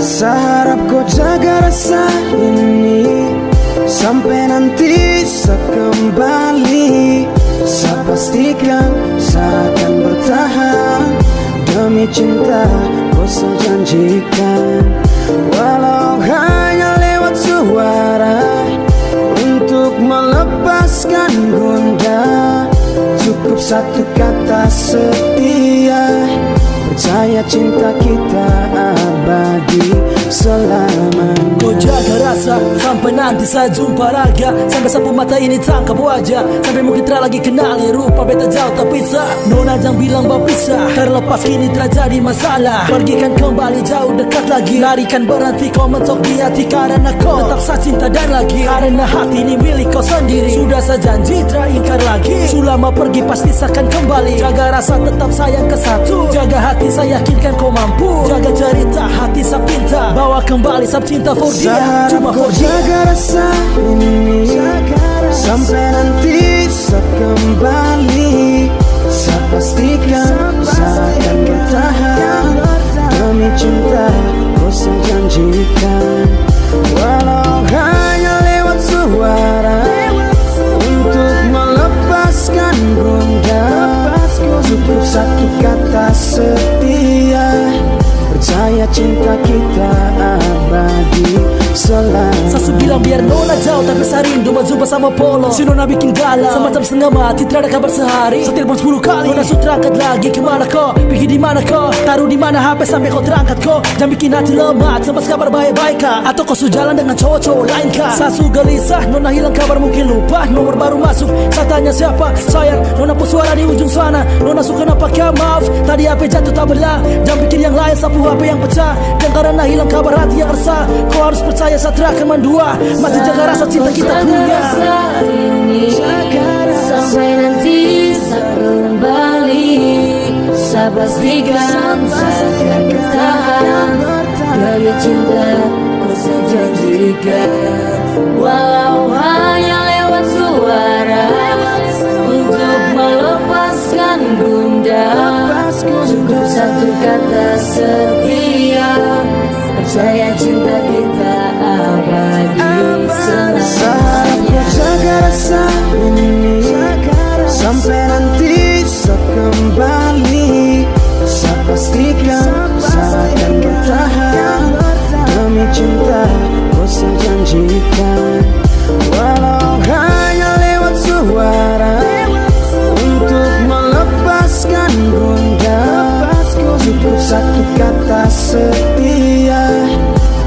Seharap kau jaga rasa ini. Sampai nanti saya kembali. Saya pastikan saya akan bertahan. Demi cinta kau saya Walau hanya lewat suara Untuk melepaskan gundah Cukup satu kata setia. Percaya cinta kita nanti saya jumpa raga Sampai sapu mata ini tangkap wajah. Sampai mungkin tak lagi kenali rupa beta jauh tak bisa Nona jangan bilang bau pisah. Terlepas kini terjadi masalah. Pergikan kembali jauh dekat lagi. Larikan berhenti kau mentok di hati Karena kau tetap saya cinta dan lagi. Karena hati ini milik kau sendiri. Sudah saya janji tak ingkar lagi. Sulama pergi pasti saya akan kembali. Jaga rasa tetap sayang ke satu. Jaga hati saya yakinkan kau mampu. Jaga cerita hati saya pinta Bawa kembali sab cinta for dia. Cuma for dia rasa ini Sampai nanti saya kembali. Saya pastikan saya akan bertahan. Demi cinta kau saya janjikan Walau hanya lewat suara. Untuk melepaskan gundah Cukup satu kata setia. Percaya cinta kita abadi selamanya Sasu bilang biar Nona jauh tapi saya rindu berjumpa sama Polo. Si Nona bikin galau. Semacam setengah mati tidak ada kabar sehari. Saya telepon 10 kali. Nona sudah terangkat lagi ke mana kau? Pergi di mana kau? Taruh di mana HP sampai kau terangkat kau? Jangan bikin hati lemah Sempat kabar baik-baik kah? Atau kau sudah jalan dengan cowok-cowok lain kah? Sasu gelisah Nona hilang kabar mungkin lupa. Nomor baru masuk Saya tanya siapa? Sayang Nona pun suara di ujung sana. Nona suka apa kah maaf. Tadi HP jatuh tak belah. Jangan pikir yang lain sapu HP yang pecah. Dan karena hilang kabar hati yang resah. Kau harus percaya Satria Keman dua. Masih jaga rasa cinta kita Jaga punya. rasa ini Sampai nanti saya kembali. Saya pastikan saya bertahan. Demi cinta kau saya janjikan Walau hanya lewat suara Untuk melepaskan gundah Cukup satu kata setia. Percaya cinta Walau hanya lewat suara Untuk melepaskan gundah Cukup satu kata setia.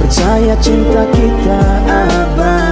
Percaya cinta kita abadi